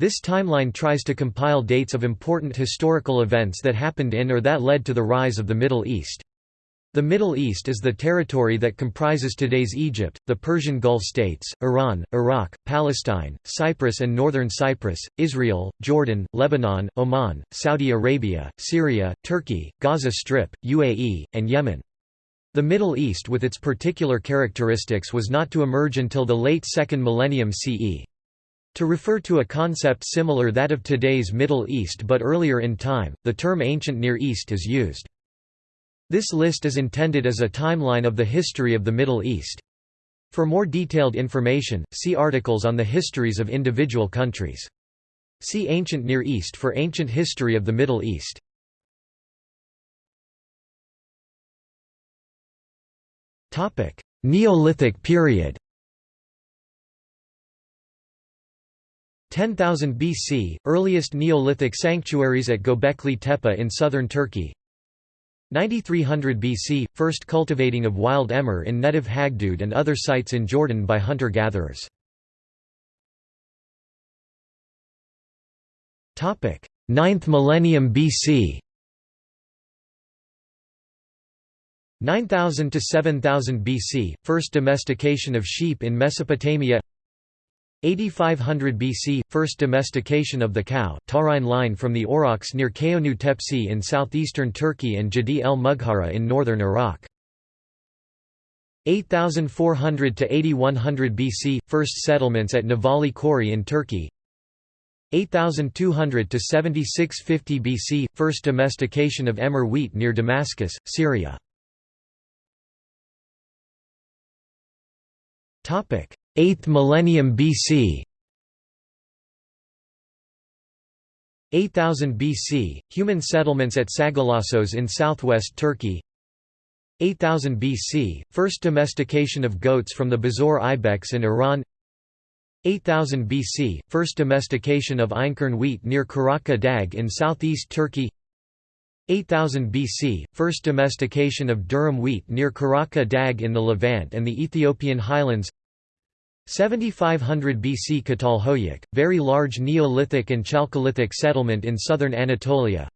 This timeline tries to compile dates of important historical events that happened in or that led to the rise of the Middle East. The Middle East is the territory that comprises today's Egypt, the Persian Gulf states, Iran, Iraq, Palestine, Cyprus and northern Cyprus, Israel, Jordan, Lebanon, Oman, Saudi Arabia, Syria, Turkey, Gaza Strip, UAE, and Yemen. The Middle East with its particular characteristics was not to emerge until the late second millennium CE. To refer to a concept similar that of today's Middle East but earlier in time, the term Ancient Near East is used. This list is intended as a timeline of the history of the Middle East. For more detailed information, see articles on the histories of individual countries. See Ancient Near East for ancient history of the Middle East. Neolithic period 10,000 BC, earliest Neolithic sanctuaries at Göbekli Tepe in southern Turkey. 9300 BC, first cultivating of wild emmer in Netiv Hagdud and other sites in Jordan by hunter-gatherers. Topic: 9th millennium BC 9000 to 7000 BC, first domestication of sheep in Mesopotamia 8500 BC – First domestication of the cow taurine line from the aurochs near Çayönü Tepesi in southeastern Turkey and Jadi el Mughara in northern Iraq. 8400 to 8100 BC – First settlements at Nevalı Çori in Turkey. 8200 to 7650 BC – First domestication of emmer wheat near Damascus, Syria 8th millennium BC 8000 BC, human settlements at Sagalassos in southwest Turkey. 8000 BC, first domestication of goats from the Bezoar ibex in Iran. 8000 BC, first domestication of einkorn wheat near Karaca Dag in southeast Turkey. 8000 BC, first domestication of durum wheat near Karaca Dag in the Levant and the Ethiopian highlands 7500 BC Catalhoyuk, very large Neolithic and Chalcolithic settlement in southern Anatolia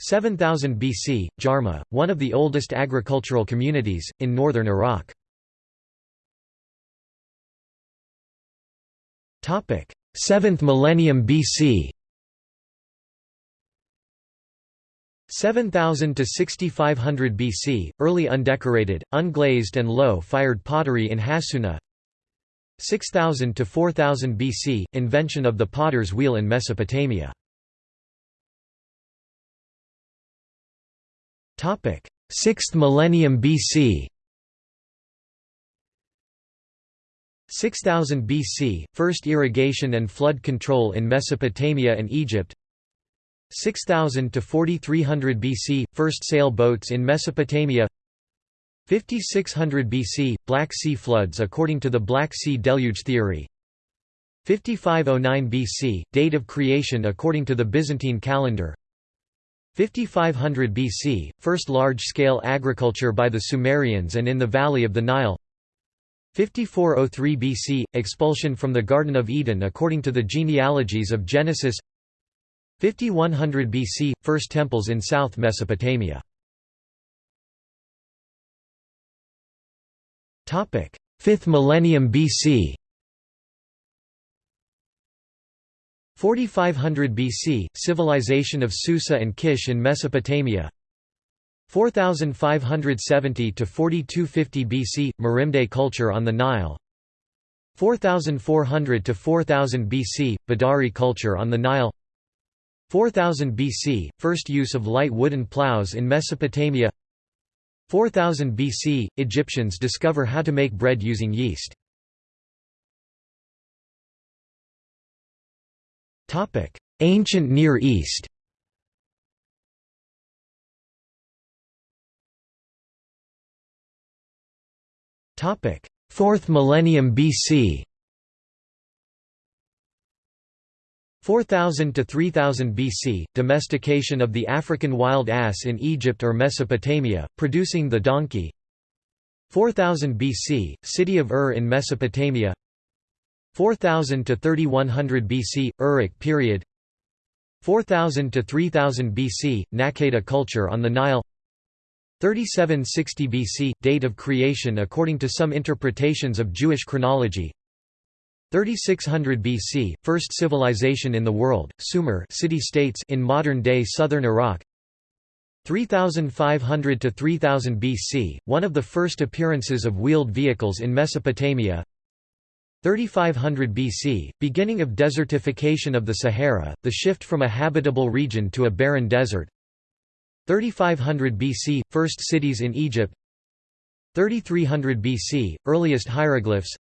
7000 BC, Jarmo, one of the oldest agricultural communities, in northern Iraq. Topic: 7th millennium BC 7000 to 6500 BC, early undecorated, unglazed and low-fired pottery in Hassuna 6000 to 4000 BC invention of the potter's wheel in Mesopotamia. Topic. 6th millennium BC 6000 BC first irrigation and flood control in Mesopotamia and Egypt. 6000 to 4300 BC first sail boats in Mesopotamia 5600 BC – Black Sea floods according to the Black Sea Deluge theory. 5509 BC – Date of creation according to the Byzantine calendar. 5500 BC – First large-scale agriculture by the Sumerians and in the valley of the Nile. 5403 BC – Expulsion from the Garden of Eden according to the genealogies of Genesis. 5100 BC – First temples in South Mesopotamia 5th millennium BC 4500 BC civilization of Susa and Kish in Mesopotamia. 4570 to 4250 BC Merimde culture on the Nile. 4400 to 4000 BC Badari culture on the Nile. 4000 BC first use of light wooden plows in Mesopotamia 4000 BC, Egyptians discover how to make bread using yeast. Ancient Near East. Fourth millennium BC 4000 to 3000 BC, domestication of the African wild ass in Egypt or Mesopotamia, producing the donkey. 4000 BC, city of Ur in Mesopotamia. 4000 to 3100 BC Uruk period. 4000 to 3000 BC Naqada culture on the Nile. 3760 BC date of creation according to some interpretations of Jewish chronology 3600 BC first civilization in the world Sumer city-states in modern-day southern Iraq. 3500 to 3000 BC one of the first appearances of wheeled vehicles in Mesopotamia. 3500 BC, beginning of desertification of the Sahara, the shift from a habitable region to a barren desert. 3500 BC, first cities in Egypt. 3300 BC, earliest hieroglyphs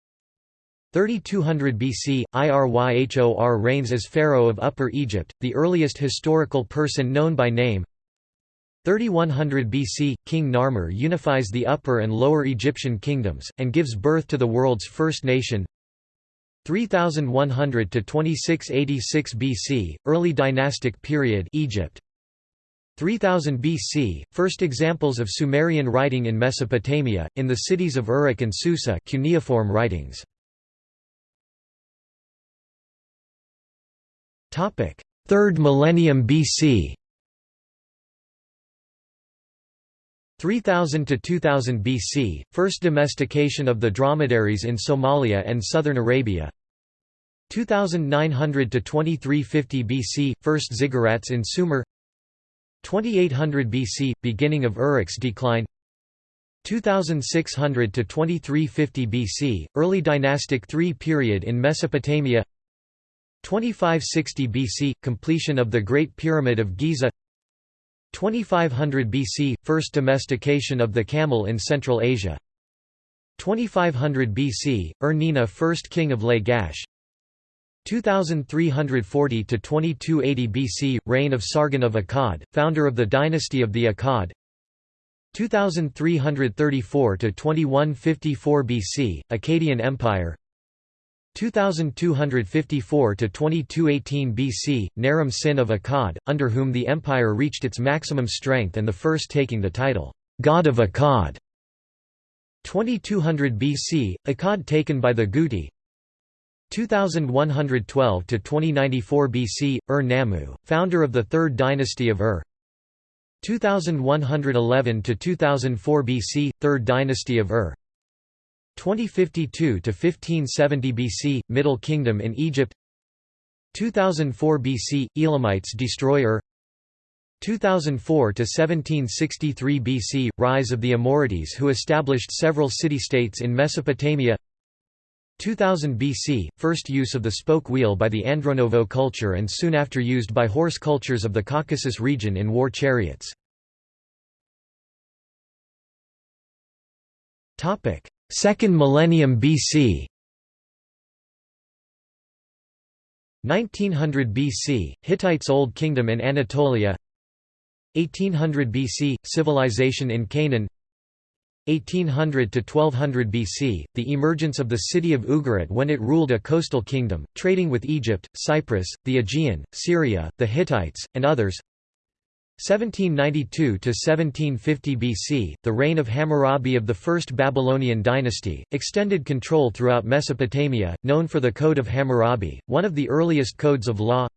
3200 BC, Iryhor reigns as pharaoh of Upper Egypt, the earliest historical person known by name 3100 BC, King Narmer unifies the Upper and Lower Egyptian kingdoms, and gives birth to the world's first nation 3100 to 2686 BC, early dynastic period Egypt. 3000 BC, first examples of Sumerian writing in Mesopotamia, in the cities of Uruk and Susa cuneiform writings. Topic: 3rd millennium BC. 3000 to 2000 BC, first domestication of the dromedaries in Somalia and southern Arabia. 2900 to 2350 BC, first ziggurats in Sumer. 2800 BC, beginning of Uruk's decline. 2600 to 2350 BC, early dynastic III period in Mesopotamia 2560 BC, completion of the Great Pyramid of Giza. 2500 BC – First domestication of the camel in Central Asia. 2500 BC – Ur-Nina first king of Lagash. 2340 to 2280 BC reign of Sargon of Akkad founder of the dynasty of the Akkad. 2334 to 2154 BC Akkadian Empire 2254 to 2218 BC, Naram Sin of Akkad, under whom the empire reached its maximum strength and the first taking the title, God of Akkad. 2200 BC, Akkad taken by the Guti. 2112 to 2094 BC, Ur-Nammu, founder of the third dynasty of Ur. 2111 to 2004 BC, third dynasty of Ur. 2052 to 1570 BC Middle Kingdom in Egypt. 2004 BC Elamites destroy Ur 2004 to 1763 BC rise of the Amorites who established several city-states in Mesopotamia. 2000 BC first use of the spoke wheel by the Andronovo culture and soon after used by horse cultures of the Caucasus region in war chariots. Topic Second millennium BC 1900 BC, Hittites Old Kingdom in Anatolia. 1800 BC, civilization in Canaan. 1800 to 1200 BC, the emergence of the city of Ugarit when it ruled a coastal kingdom, trading with Egypt, Cyprus, the Aegean, Syria, the Hittites, and others 1792 to 1750 BC, the reign of Hammurabi of the First Babylonian dynasty, extended control throughout Mesopotamia, known for the Code of Hammurabi, one of the earliest codes of law.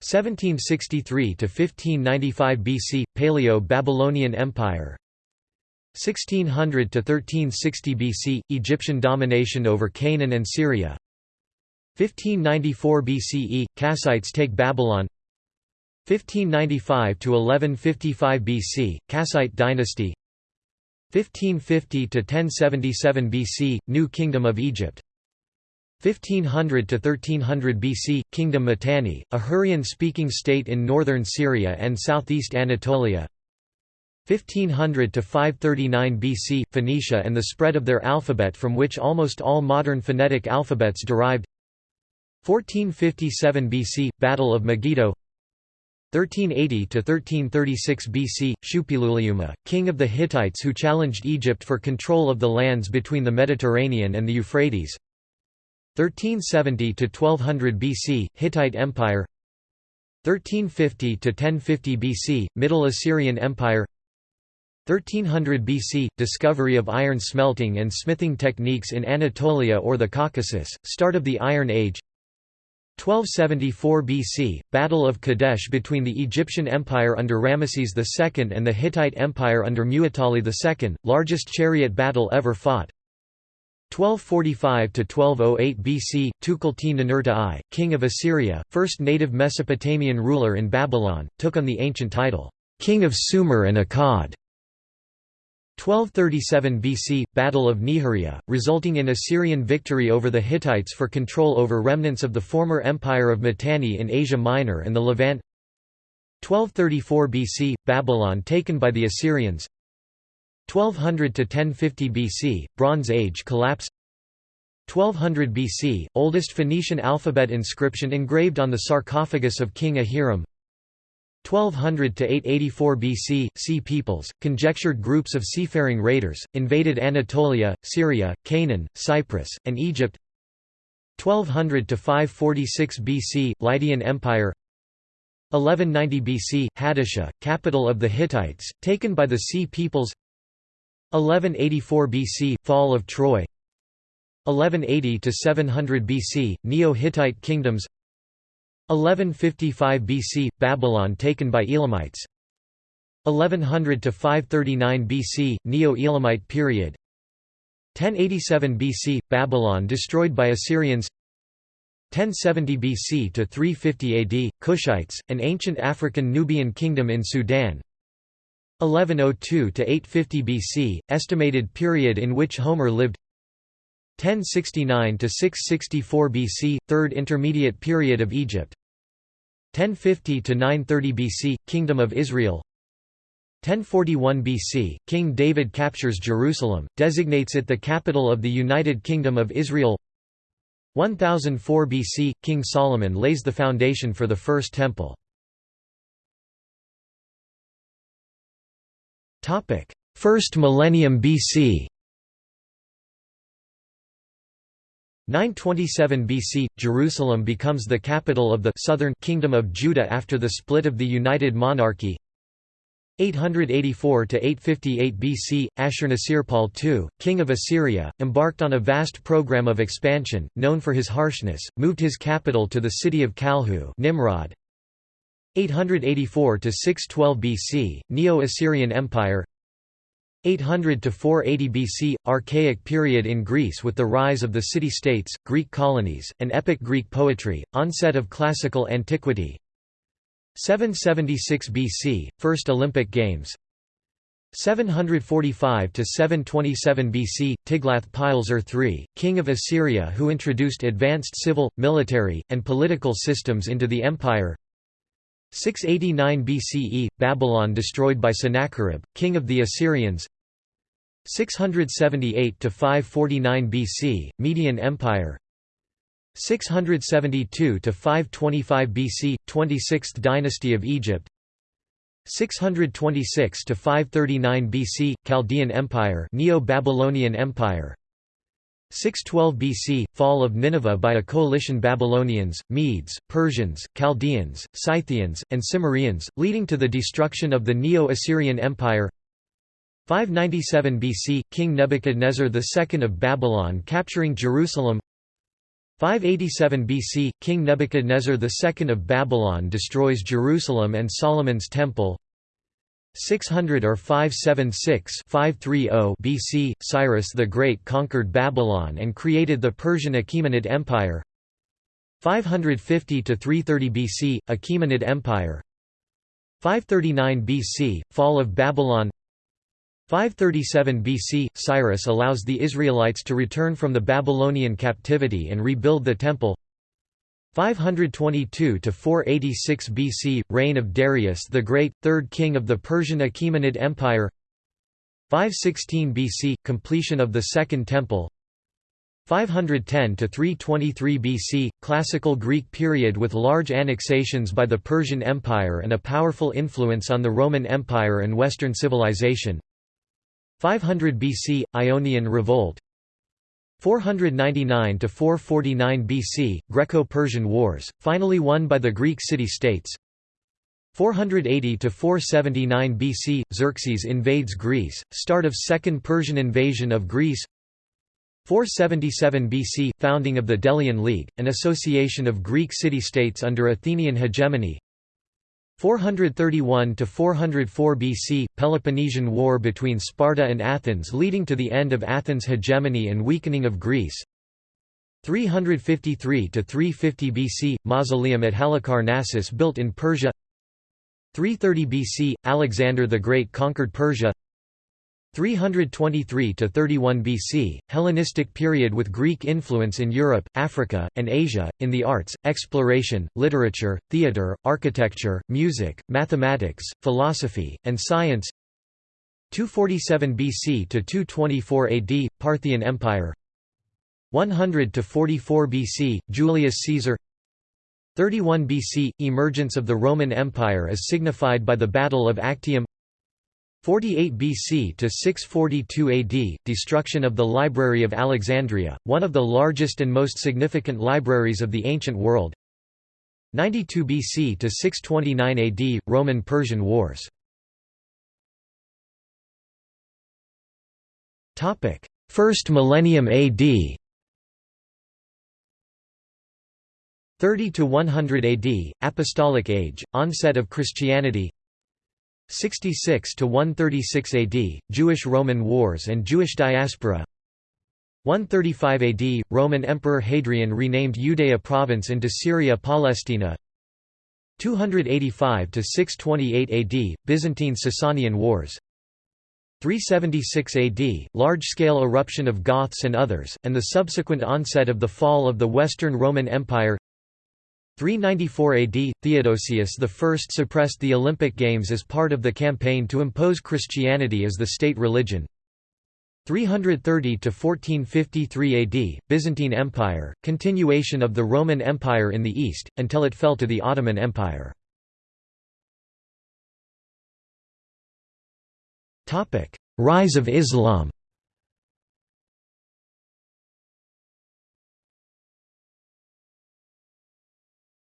1763 to 1595 BC, Paleo-Babylonian Empire. 1600 to 1360 BC, Egyptian domination over Canaan and Syria. 1594 BCE, Kassites take Babylon. 1595 to 1155 BC, Kassite dynasty. 1550 to 1077 BC, New Kingdom of Egypt. 1500 to 1300 BC, Kingdom Mitanni, a Hurrian-speaking state in northern Syria and southeast Anatolia. 1500 to 539 BC, Phoenicia and the spread of their alphabet from which almost all modern phonetic alphabets derived. 1457 BC, Battle of Megiddo 1380 to 1336 BC, Shuppiluliuma, king of the Hittites who challenged Egypt for control of the lands between the Mediterranean and the Euphrates. 1370 to 1200 BC, Hittite Empire. 1350 to 1050 BC, Middle Assyrian Empire. 1300 BC – Discovery of iron smelting and smithing techniques in Anatolia or the Caucasus, start of the Iron Age 1274 BC – Battle of Kadesh between the Egyptian Empire under Ramesses II and the Hittite Empire under Muwatalli II, largest chariot battle ever fought 1245–1208 BC, Tukulti-Ninurta I, king of Assyria, first native Mesopotamian ruler in Babylon, took on the ancient title, king of Sumer and Akkad. 1237 BC – Battle of Nihriya, resulting in Assyrian victory over the Hittites for control over remnants of the former empire of Mitanni in Asia Minor and the Levant. 1234 BC – Babylon taken by the Assyrians. 1200 to 1050 BC – Bronze Age collapse. 1200 BC – Oldest Phoenician alphabet inscription engraved on the sarcophagus of King Ahiram 1200 to 884 BC, Sea peoples, conjectured groups of seafaring raiders, invaded Anatolia, Syria, Canaan, Cyprus, and Egypt. 1200 to 546 BC, Lydian Empire. 1190 BC, Hattusa, capital of the Hittites, taken by the Sea peoples. 1184 BC, fall of Troy. 1180 to 700 BC, Neo-Hittite kingdoms. 1155 BC – Babylon taken by Elamites. 1100 to 539 BC – Neo-Elamite period. 1087 BC – Babylon destroyed by Assyrians. 1070 BC to 350 AD – Kushites, an ancient African Nubian kingdom in Sudan. 1102 to 850 BC – estimated period in which Homer lived 1069 to 664 BC third intermediate period of Egypt. 1050 to 930 BC Kingdom of Israel. 1041 BC King David captures Jerusalem designates it the capital of the United Kingdom of Israel. 1004 BC King Solomon lays the foundation for the first temple. First millennium BC 927 BC – Jerusalem becomes the capital of the southern kingdom of Judah after the split of the United Monarchy 884–858 BC – Ashurnasirpal II, king of Assyria, embarked on a vast program of expansion, known for his harshness, moved his capital to the city of Kalhu Nimrud. 884–612 BC – Neo-Assyrian Empire 800 to 480 BC archaic period in Greece with the rise of the city-states Greek colonies and epic Greek poetry onset of classical antiquity. 776 BC first Olympic games. 745 to 727 BC Tiglath-Pileser III king of Assyria who introduced advanced civil military and political systems into the empire 689 BCE – Babylon destroyed by Sennacherib, king of the Assyrians. 678–549 BC – Median Empire. 672–525 BC – 26th dynasty of Egypt. 626–539 BC – Chaldean Empire Neo-Babylonian Empire 612 BC – Fall of Nineveh by a coalition Babylonians, Medes, Persians, Chaldeans, Scythians, and Cimmerians, leading to the destruction of the Neo-Assyrian Empire. 597 BC – King Nebuchadnezzar II of Babylon capturing Jerusalem. 587 BC – King Nebuchadnezzar II of Babylon destroys Jerusalem and Solomon's Temple 600 or 576 530 BC, Cyrus the Great conquered Babylon and created the Persian Achaemenid Empire. 550–330 BC, Achaemenid Empire. 539 BC, Fall of Babylon. 537 BC, Cyrus allows the Israelites to return from the Babylonian captivity and rebuild the temple 522 to 486 BC reign of Darius the Great third king of the Persian Achaemenid Empire. 516 BC completion of the second temple. 510 to 323 BC classical Greek period with large annexations by the Persian Empire and a powerful influence on the Roman Empire and western civilization. 500 BC Ionian revolt 499 to 449 BC Greco-Persian Wars finally won by the Greek city-states. 480 to 479 BC Xerxes invades Greece start of second Persian invasion of Greece. 477 BC founding of the Delian League an association of Greek city-states under Athenian hegemony 431 to 404 BC Peloponnesian War between Sparta and Athens leading to the end of Athens' hegemony and weakening of Greece. 353 to 350 BC mausoleum at Halicarnassus built in Persia. 330 BC Alexander the Great conquered Persia 323 to 31 BC Hellenistic period with Greek influence in Europe, Africa, and Asia in the arts, exploration, literature, theater, architecture, music, mathematics, philosophy, and science. 247 BC to 224 AD Parthian Empire. 100 to 44 BC Julius Caesar. 31 BC – Emergence of the Roman Empire as signified by the Battle of Actium 48 BC to 642 AD – Destruction of the Library of Alexandria, one of the largest and most significant libraries of the ancient world. 92 BC to 629 AD – Roman-Persian Wars. Topic: First millennium AD 30 to 100 AD Apostolic Age onset of Christianity 66 to 136 AD Jewish Roman Wars and Jewish diaspora. 135 AD Roman Emperor Hadrian renamed Judea province into Syria Palestina. 285 to 628 AD Byzantine Sasanian Wars. 376 AD large-scale eruption of Goths and others and the subsequent onset of the fall of the Western Roman Empire 394 AD, Theodosius I suppressed the Olympic Games as part of the campaign to impose Christianity as the state religion. 330 to 1453 AD, Byzantine Empire, continuation of the Roman Empire in the east, until it fell to the Ottoman Empire. Rise of Islam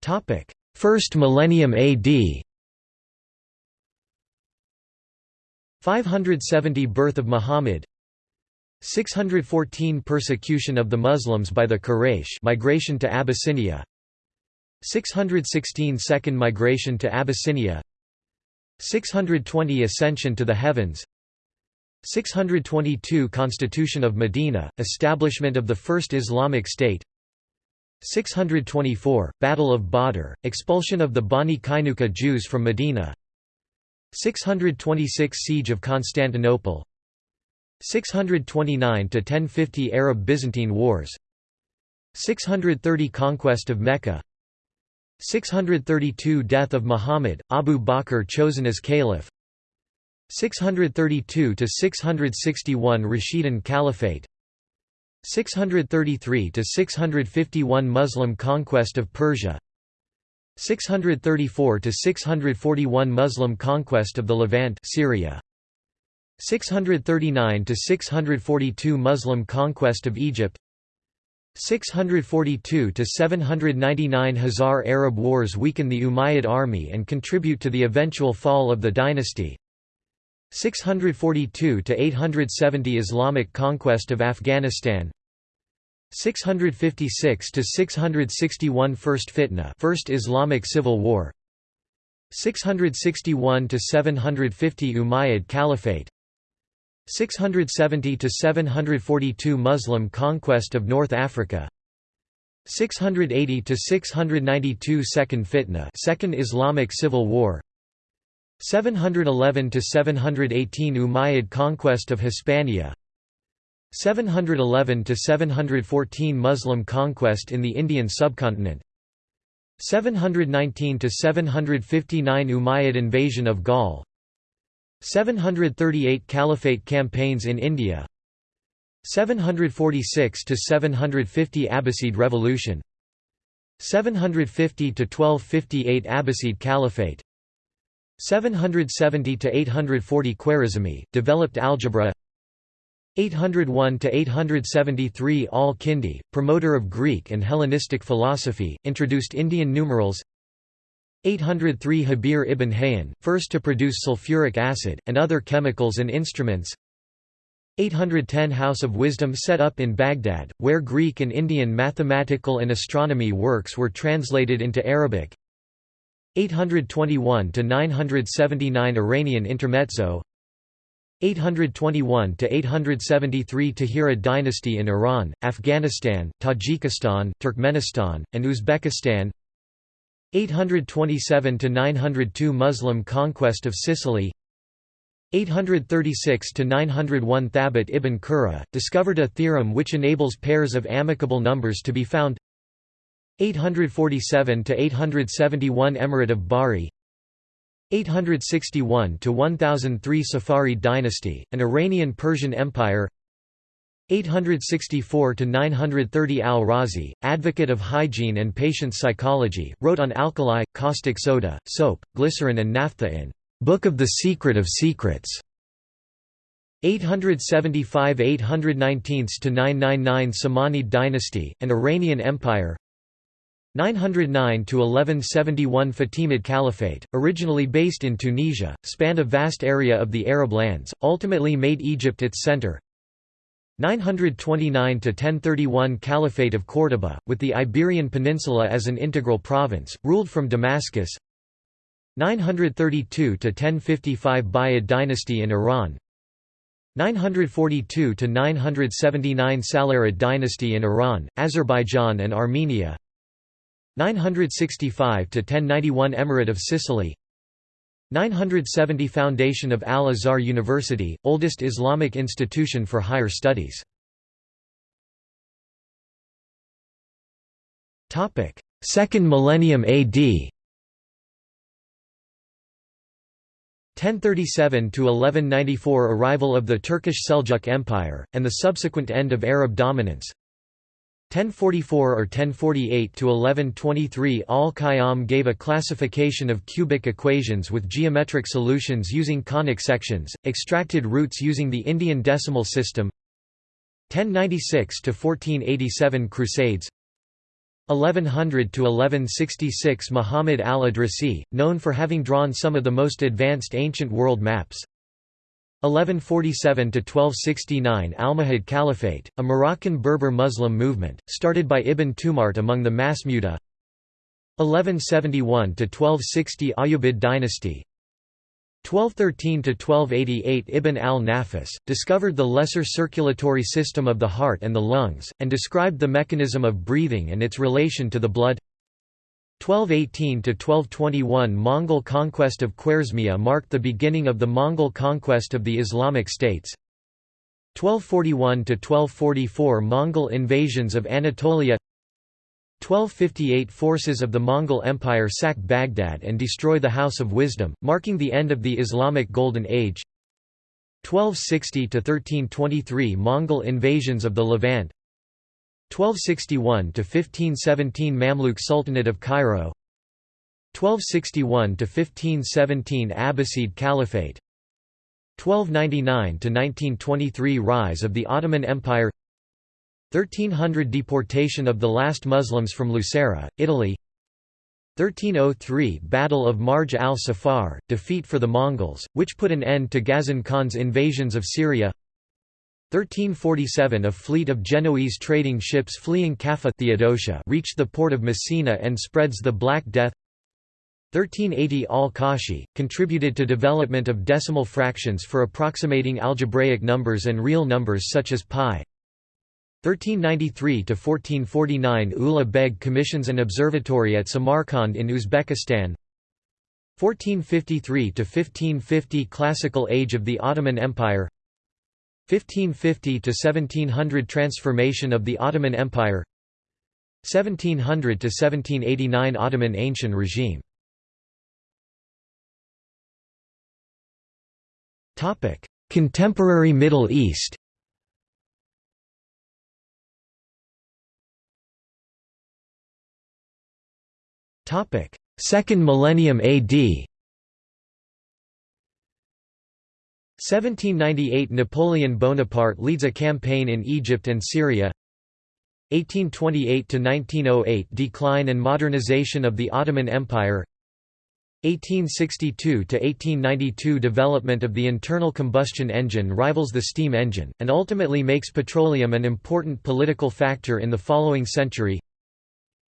Topic: First millennium AD. 570 Birth of Muhammad. 614 Persecution of the Muslims by the Quraysh migration to Abyssinia. 616 Second migration to Abyssinia. 620 Ascension to the heavens. 622 Constitution of Medina, establishment of the First Islamic State 624, Battle of Badr, expulsion of the Bani Kainuka Jews from Medina. 626 Siege of Constantinople. 629–1050 Arab-Byzantine Wars. 630 Conquest of Mecca. 632 Death of Muhammad, Abu Bakr chosen as caliph. 632–661 Rashidun Caliphate 633 to 651 Muslim conquest of Persia. 634 to 641 Muslim conquest of the Levant Syria. 639 to 642 Muslim conquest of Egypt. 642 to 799 Khazar Arab wars weaken the Umayyad army and contribute to the eventual fall of the dynasty 642 to 870 Islamic conquest of Afghanistan. 656 to 661 First Fitna First Islamic Civil War. 661 to 750 Umayyad Caliphate. 670 to 742 Muslim conquest of North Africa. 680 to 692 Second Fitna Second Islamic Civil War 711 to 718 Umayyad conquest of Hispania 711 to 714 Muslim conquest in the Indian subcontinent 719 to 759 Umayyad invasion of Gaul 738 Caliphate campaigns in India 746 to 750 Abbasid revolution 750 to 1258 Abbasid Caliphate 770 to 840 Khwarizmi, developed algebra. 801 to 873 Al-Kindi, promoter of Greek and Hellenistic philosophy, introduced Indian numerals. 803 Jabir ibn Hayyan, first to produce sulfuric acid, and other chemicals and instruments. 810 House of Wisdom set up in Baghdad, where Greek and Indian mathematical and astronomy works were translated into Arabic 821–979 Iranian Intermezzo 821 to 873 Tahirid dynasty in Iran, Afghanistan, Tajikistan, Turkmenistan, and Uzbekistan 827 to 902 Muslim conquest of Sicily 836 to 901 Thabit ibn Qurra, discovered a theorem which enables pairs of amicable numbers to be found 847–871 Emirate of Bari 861 to 1003 Saffarid dynasty, an Iranian-Persian empire 864 to 930 Al-Razi, advocate of hygiene and patient psychology, wrote on alkali, caustic soda, soap, glycerin and naphtha in Book of the Secret of Secrets. 875–819–999 Samanid dynasty, an Iranian empire 909–1171 Fatimid Caliphate, originally based in Tunisia, spanned a vast area of the Arab lands, ultimately made Egypt its center. 929 to 1031 Caliphate of Córdoba, with the Iberian Peninsula as an integral province, ruled from Damascus. 932 to 1055 Buyid dynasty in Iran. 942 to 979 Salarid dynasty in Iran, Azerbaijan and Armenia 965–1091 Emirate of Sicily. 970 Foundation of Al-Azhar University, oldest Islamic institution for higher studies. Topic: Second millennium AD 1037 to 1194 arrival of the Turkish Seljuk Empire and the subsequent end of Arab dominance 1044 or 1048 to 1123 Al-Khayyam gave a classification of cubic equations with geometric solutions using conic sections, extracted roots using the Indian decimal system 1096 to 1487 Crusades 1100 to 1166 Muhammad al-Idrisi, known for having drawn some of the most advanced ancient world maps. 1147 to 1269 Almohad Caliphate, a Moroccan Berber Muslim movement, started by Ibn Tumart among the Masmuda. 1171 to 1260 Ayyubid dynasty, 1213–1288 Ibn al-Nafis, discovered the lesser circulatory system of the heart and the lungs, and described the mechanism of breathing and its relation to the blood 1218–1221 Mongol conquest of Khwarezmia marked the beginning of the Mongol conquest of the Islamic states. 1241–1244 Mongol invasions of Anatolia. 1258 forces of the Mongol Empire sack Baghdad and destroy the House of Wisdom, marking the end of the Islamic Golden Age. 1260–1323 Mongol invasions of the Levant 1261–1517 Mamluk Sultanate of Cairo. 1261 to 1517 Abbasid Caliphate. 1299 to 1923 Rise of the Ottoman Empire. 1300 Deportation of the last Muslims from Lucera, Italy. 1303 Battle of Marj al-Safar, defeat for the Mongols, which put an end to Ghazan Khan's invasions of Syria 1347 A fleet of Genoese trading ships fleeing Kaffa Theodosia reached the port of Messina and spreads the Black Death. 1380 Al-Kashi, contributed to development of decimal fractions for approximating algebraic numbers and real numbers such as pi. 1393–1449 Ulugh Beg commissions an observatory at Samarkand in Uzbekistan. 1453–1550 Classical age of the Ottoman Empire 1550–1700 Transformation of the Ottoman Empire 1700 to 1789 Ottoman Ancient regime. Topic Contemporary Middle East. Topic Second millennium AD 1798 Napoleon Bonaparte leads a campaign in Egypt and Syria. 1828–1908 Decline and modernization of the Ottoman Empire. 1862–1892 development of the internal combustion engine rivals the steam engine, and ultimately makes petroleum an important political factor in the following century.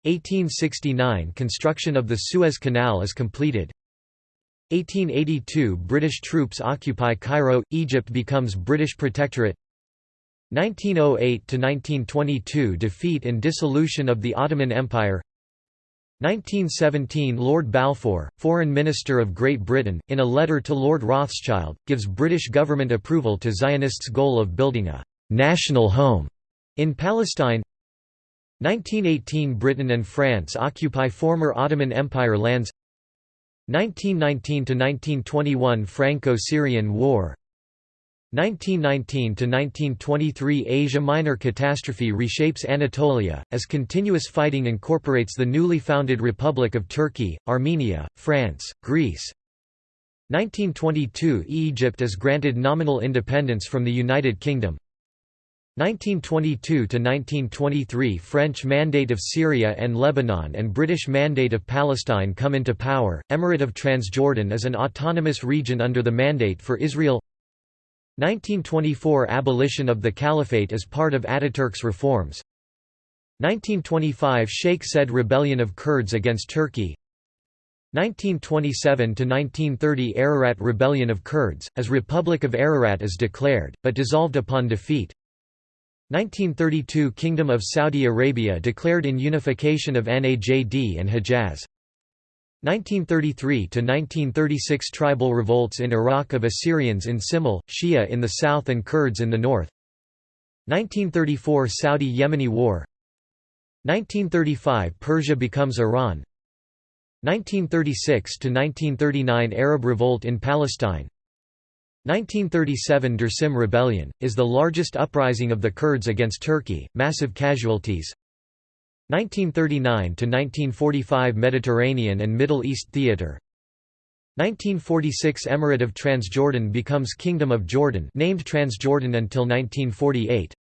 1869 – Construction of the Suez Canal is completed 1882 – British troops occupy Cairo, Egypt becomes British protectorate. 1908–1922 – Defeat and dissolution of the Ottoman Empire. 1917 Lord Balfour, Foreign Minister of Great Britain, in a letter to Lord Rothschild, gives British government approval to Zionists' goal of building a «national home» in Palestine. 1918 Britain and France occupy former Ottoman Empire lands 1919–1921 Franco-Syrian War 1919–1923 Asia Minor catastrophe reshapes Anatolia, as continuous fighting incorporates the newly founded Republic of Turkey, Armenia, France, Greece. 1922 Egypt is granted nominal independence from the United Kingdom. 1922–1923 French Mandate of Syria and Lebanon and British Mandate of Palestine come into power. Emirate of Transjordan is an autonomous region under the Mandate for Israel. 1924 Abolition of the Caliphate as part of Ataturk's reforms. 1925 Sheikh Said Rebellion of Kurds against Turkey. 1927–1930 Ararat Rebellion of Kurds, as Republic of Ararat is declared, but dissolved upon defeat 1932 Kingdom of Saudi Arabia declared in unification of Najd and Hejaz. 1933–1936 Tribal revolts in Iraq of Assyrians in Simele, Shia in the south and Kurds in the north. 1934 Saudi–Yemeni War. 1935 Persia becomes Iran. 1936–1939 Arab revolt in Palestine 1937 Dersim Rebellion, is the largest uprising of the Kurds against Turkey, massive casualties. 1939–1945 Mediterranean and Middle East theater. 1946 Emirate of Transjordan becomes Kingdom of Jordan named Transjordan until 1948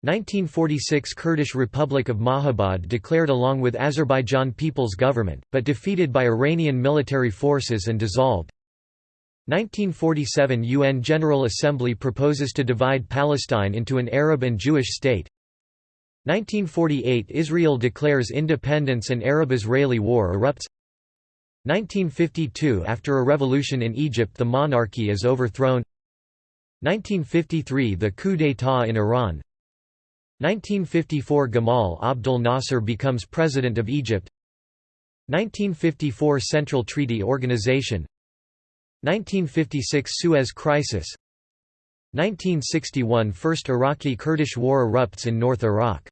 1946 Kurdish Republic of Mahabad declared along with Azerbaijan People's Government, but defeated by Iranian military forces and dissolved 1947 UN General Assembly proposes to divide Palestine into an Arab and Jewish state. 1948 Israel declares independence and Arab-Israeli war erupts. 1952 After a revolution in Egypt the monarchy is overthrown. 1953 The coup d'état in Iran. 1954 Gamal Abdel Nasser becomes President of Egypt. 1954 Central Treaty Organization 1956 Suez Crisis 1961 First Iraqi-Kurdish War erupts in North Iraq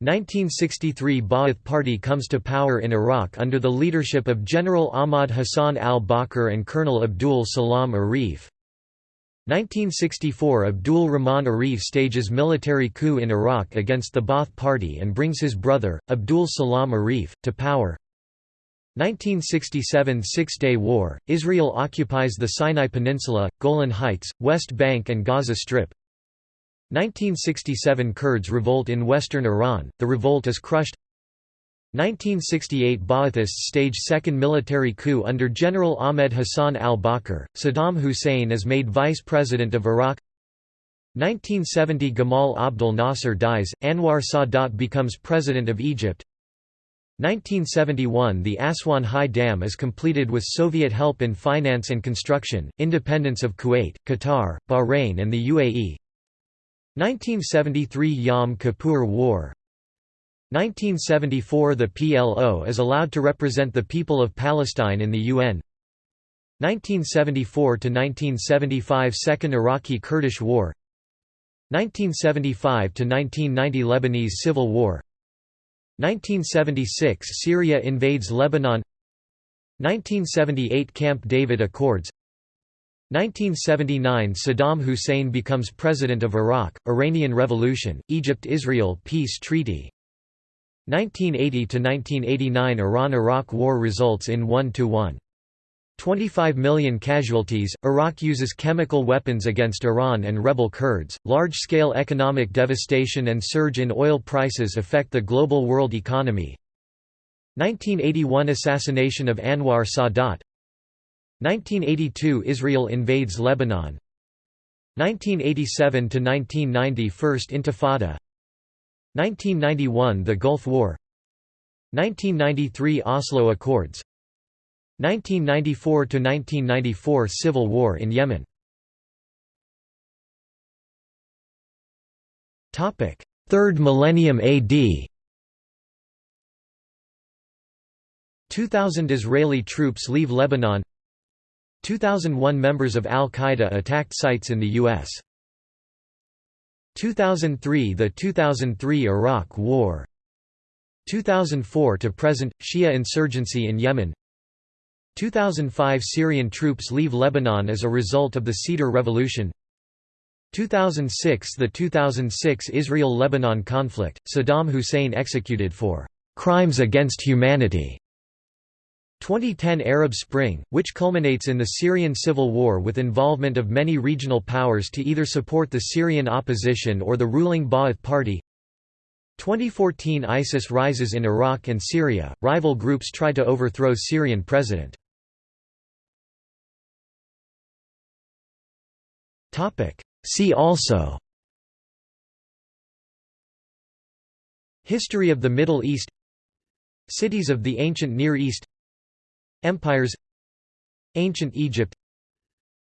1963 Ba'ath Party comes to power in Iraq under the leadership of General Ahmad Hassan al-Bakr and Colonel Abdul Salam Arif. 1964 Abdul Rahman Arif stages military coup in Iraq against the Ba'ath Party and brings his brother, Abdul Salam Arif, to power. 1967 Six-Day War, Israel occupies the Sinai Peninsula, Golan Heights, West Bank and Gaza Strip. 1967 Kurds revolt in western Iran, the revolt is crushed. 1968 Ba'athists stage second military coup under General Ahmed Hassan al-Bakr, Saddam Hussein is made vice president of Iraq. 1970 Gamal Abdel Nasser dies, Anwar Sadat becomes president of Egypt 1971 The Aswan High Dam is completed with Soviet help in finance and construction, independence of Kuwait, Qatar, Bahrain and the UAE 1973 Yom Kippur War. 1974 The PLO is allowed to represent the people of Palestine in the UN 1974–1975 Second Iraqi-Kurdish War. 1975–1990 Lebanese Civil War 1976 Syria invades Lebanon. 1978 Camp David Accords. 1979 Saddam Hussein becomes President of Iraq, Iranian Revolution, Egypt–Israel Peace Treaty. 1980–1989 Iran–Iraq War results in 1–1. 25 million casualties. Iraq uses chemical weapons against Iran and rebel Kurds. Large scale economic devastation and surge in oil prices affect the global world economy. 1981 Assassination of Anwar Sadat 1982 Israel invades Lebanon 1987 to 1990 First Intifada 1991 The Gulf War 1993 Oslo Accords 1994 to 1994 Civil War in Yemen. Topic Third millennium AD 2000 Israeli troops leave Lebanon. 2001 members of Al-Qaeda attacked sites in the U.S. 2003 The 2003 Iraq War. 2004 to present Shia insurgency in Yemen 2005 Syrian troops leave Lebanon as a result of the Cedar Revolution. 2006 The 2006 Israel-Lebanon conflict, Saddam Hussein executed for "...crimes against humanity", 2010 Arab Spring, which culminates in the Syrian civil war with involvement of many regional powers to either support the Syrian opposition or the ruling Ba'ath Party. 2014 ISIS rises in Iraq and Syria, rival groups try to overthrow Syrian president. See also. History of the Middle East. Cities of the ancient Near East. Empires. Ancient Egypt.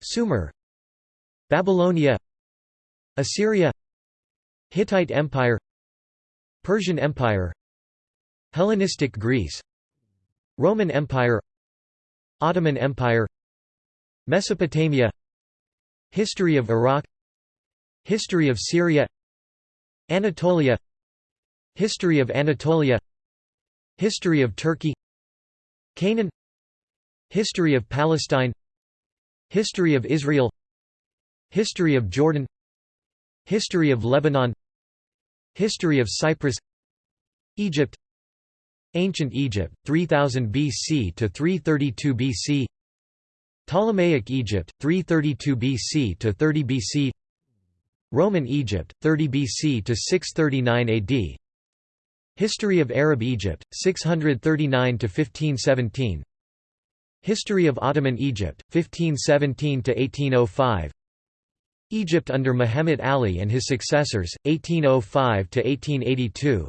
Sumer. Babylonia. Assyria. Hittite Empire. Persian Empire. Hellenistic Greece. Roman Empire. Ottoman Empire. Mesopotamia History of Iraq. History of Syria. Anatolia. History of Anatolia. History of Turkey. Canaan. History of Palestine. History of Israel. History of Jordan. History of Lebanon. History of Cyprus. Egypt. Ancient Egypt, 3000 BC to 332 BC Ptolemaic Egypt, 332 BC to 30 BC Roman Egypt, 30 BC to 639 AD History of Arab Egypt, 639 to 1517 History of Ottoman Egypt, 1517 to 1805 Egypt under Muhammad Ali and his successors, 1805 to 1882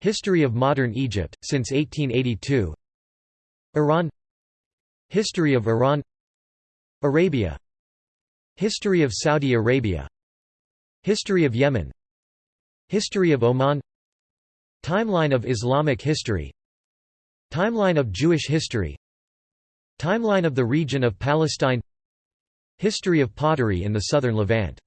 History of modern Egypt, since 1882 Iran History of Iran. Arabia. History of Saudi Arabia. History of Yemen. History of Oman. Timeline of Islamic history. Timeline of Jewish history. Timeline of the region of Palestine. History of pottery in the southern Levant